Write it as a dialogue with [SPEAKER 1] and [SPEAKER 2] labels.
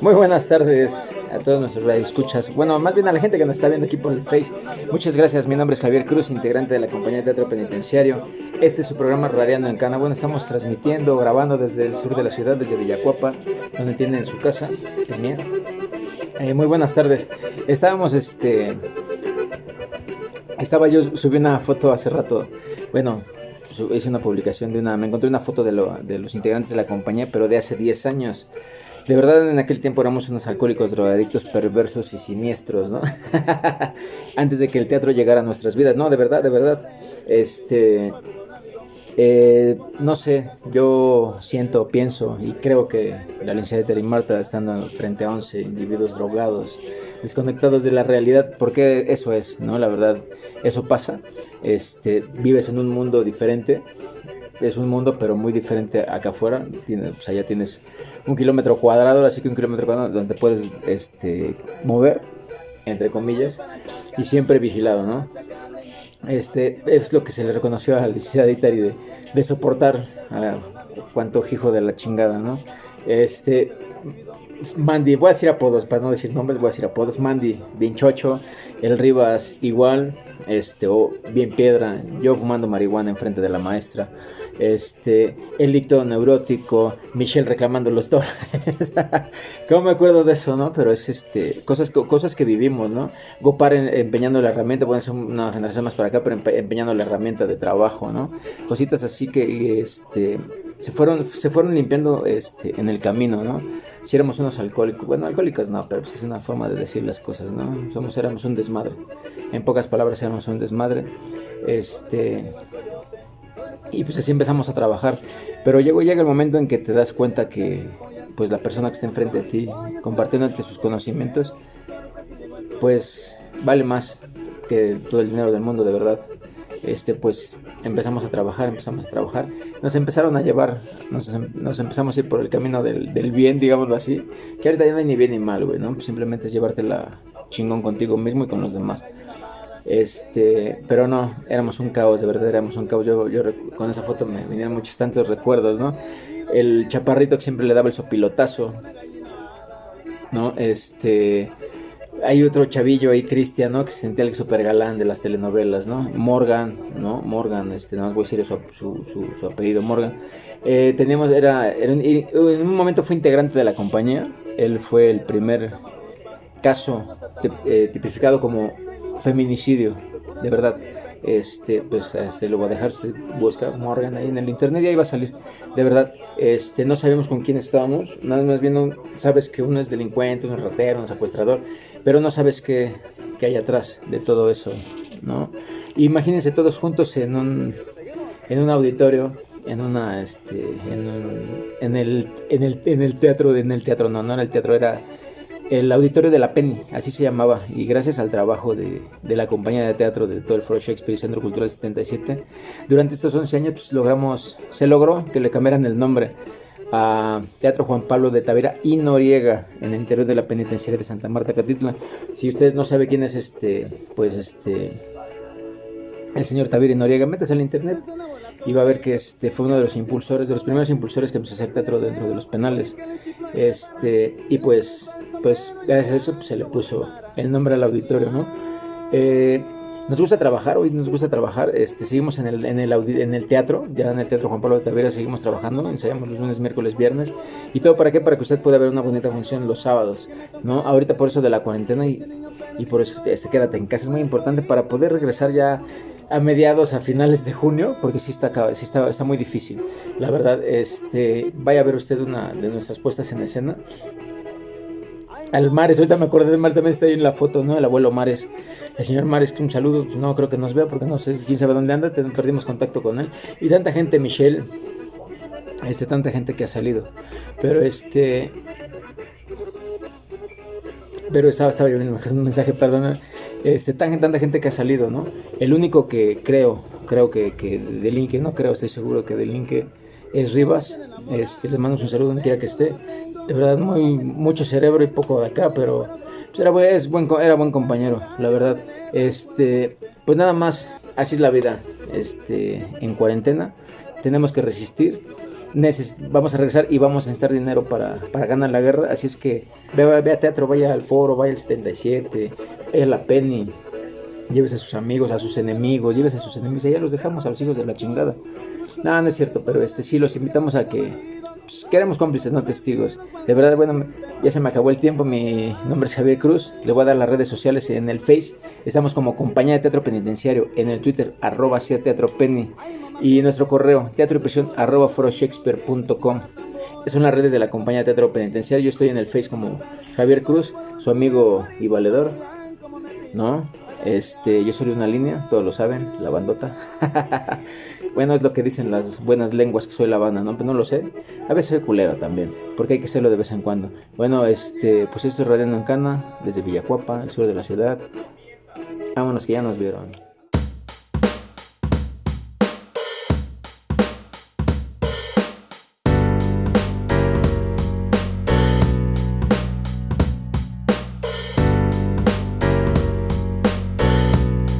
[SPEAKER 1] Muy buenas tardes a todos nuestros radioescuchas. Bueno, más bien a la gente que nos está viendo aquí por el Face. Muchas gracias. Mi nombre es Javier Cruz, integrante de la compañía de Teatro Penitenciario. Este es su programa Radiando en Cana. Bueno, estamos transmitiendo, grabando desde el sur de la ciudad, desde Villacuapa, donde tienen su casa, que es mía. Eh, muy buenas tardes. Estábamos, este... Estaba yo, subí una foto hace rato. Bueno, hice una publicación de una, me encontré una foto de, de los integrantes de la compañía, pero de hace 10 años. De verdad en aquel tiempo éramos unos alcohólicos drogadictos perversos y siniestros, ¿no? Antes de que el teatro llegara a nuestras vidas, no, de verdad, de verdad. Este, eh, no sé, yo siento, pienso y creo que la licenciada y Marta estando frente a 11 individuos drogados, desconectados de la realidad, porque eso es, ¿no? La verdad, eso pasa. Este, vives en un mundo diferente, es un mundo pero muy diferente acá afuera, tienes, pues allá tienes un kilómetro cuadrado, así que un kilómetro cuadrado donde puedes este, mover, entre comillas, y siempre vigilado, ¿no? Este es lo que se le reconoció a la licenciada Itari de, de soportar a cuanto hijo de la chingada, ¿no? Este, Mandy, voy a decir apodos, para no decir nombres, voy a decir apodos. Mandy, bien chocho. El Rivas, igual. Este, o bien piedra. Yo fumando marihuana enfrente de la maestra este, el dicto neurótico, Michelle reclamando los dólares. ¿Cómo me acuerdo de eso, no? Pero es este, cosas, cosas que vivimos, ¿no? Gopar empeñando la herramienta, bueno, es una generación más para acá, pero empeñando la herramienta de trabajo, ¿no? Cositas así que este, se, fueron, se fueron limpiando este, en el camino, ¿no? Si éramos unos alcohólicos, bueno, alcohólicos no, pero pues es una forma de decir las cosas, ¿no? Somos, éramos un desmadre. En pocas palabras, éramos un desmadre. Este y pues así empezamos a trabajar. Pero llegó, llega el momento en que te das cuenta que pues la persona que está enfrente de ti, compartiéndote sus conocimientos, pues vale más que todo el dinero del mundo, de verdad. Este, pues empezamos a trabajar, empezamos a trabajar. Nos empezaron a llevar, nos, em, empezamos a ir por el camino del, del, bien, digámoslo así. Que ahorita ya no hay ni bien ni mal, güey, ¿no? simplemente es llevártela chingón contigo mismo y con los demás. Este, pero no, éramos un caos, de verdad éramos un caos. Yo, yo con esa foto me vinieron muchos tantos recuerdos, ¿no? El chaparrito que siempre le daba el sopilotazo, ¿no? Este, hay otro chavillo ahí, Cristian, ¿no? Que se sentía el super galán de las telenovelas, ¿no? Morgan, ¿no? Morgan, este, no voy a decir su, apellido, Morgan. Eh, teníamos, era, en un momento fue integrante de la compañía. Él fue el primer caso eh, tipificado como feminicidio, de verdad. Este, pues este, lo voy a dejar, usted busca Morgan ahí en el internet y ahí va a salir. De verdad, este, no sabemos con quién estábamos, nada más bien sabes que uno es delincuente, es ratero, un secuestrador, pero no sabes qué, hay atrás de todo eso, ¿no? Imagínense todos juntos en un, en un auditorio en una este en, el, en el en el teatro en el teatro no no era el teatro era el auditorio de la Penny, así se llamaba, y gracias al trabajo de, la compañía de teatro de todo el Foro Shakespeare y Centro Cultural 77, durante estos 11 años pues, logramos, se logró que le cambiaran el nombre a Teatro Juan Pablo de Tavera y Noriega en el interior de la penitenciaria de Santa Marta Catitla. Si ustedes no saben quién es este, pues este, el señor Tavera y Noriega, métase al internet y va a ver que este fue uno de los impulsores, de los primeros impulsores que empezó a hacer teatro dentro de los penales. Este, y pues pues gracias a eso pues, se le puso el nombre al auditorio, ¿no? Eh, nos gusta trabajar, hoy nos gusta trabajar, este, seguimos en el, en, el en el teatro, ya en el Teatro Juan Pablo de Tavera seguimos trabajando, ensayamos los lunes, miércoles, viernes, y todo para qué, para que usted pueda ver una bonita función los sábados, ¿no? Ahorita por eso de la cuarentena y, y por eso este, quédate en casa, es muy importante para poder regresar ya a mediados, a finales de junio, porque sí está, sí está, está muy difícil, la verdad, este, vaya a ver usted una de nuestras puestas en escena, al Mares, ahorita me acordé de Mares, también está ahí en la foto, ¿no? El abuelo Mares. El señor Mares, un saludo, no creo que nos vea porque no sé quién sabe dónde anda, perdimos contacto con él. Y tanta gente, Michelle, este, tanta gente que ha salido. Pero este... Pero estaba, estaba yo un mensaje, perdón. Este, tanta, tanta gente que ha salido, ¿no? El único que creo, creo que, que delinque, no creo, estoy seguro que delinque es Rivas. Este, les mando un saludo donde quiera que esté de verdad muy mucho cerebro y poco de acá, pero pues, era, es buen, era buen compañero, la verdad. Este, pues nada más, así es la vida, este, en cuarentena, tenemos que resistir vamos a regresar y vamos a necesitar dinero para, ganar la guerra. Así es que vea, vea teatro, vaya al foro, vaya al 77, vaya a la Penny, llévese a sus amigos, a sus enemigos, llévese a sus enemigos, ya los dejamos a los hijos de la chingada. No, no es cierto, pero este sí los invitamos a que pues, queremos cómplices, no testigos. De verdad, bueno, ya se me acabó el tiempo. Mi nombre es Javier Cruz. Le voy a dar las redes sociales en el Face. Estamos como Compañía de Teatro Penitenciario. En el Twitter, arroba Teatro Penny. Y nuestro correo, teatro arroba foroshakespeare.com. Son las redes de la Compañía de Teatro Penitenciario. Yo estoy en el Face como Javier Cruz, su amigo y valedor. ¿No? Este, yo soy una línea, todos lo saben, la bandota. bueno, es lo que dicen las buenas lenguas que soy la banda, ¿no? Pero no lo sé. A veces soy culero también, porque hay que hacerlo de vez en cuando. Bueno, este, pues esto es Radiando en Cana, desde Villacuapa, el sur de la ciudad. Vámonos que ya nos vieron.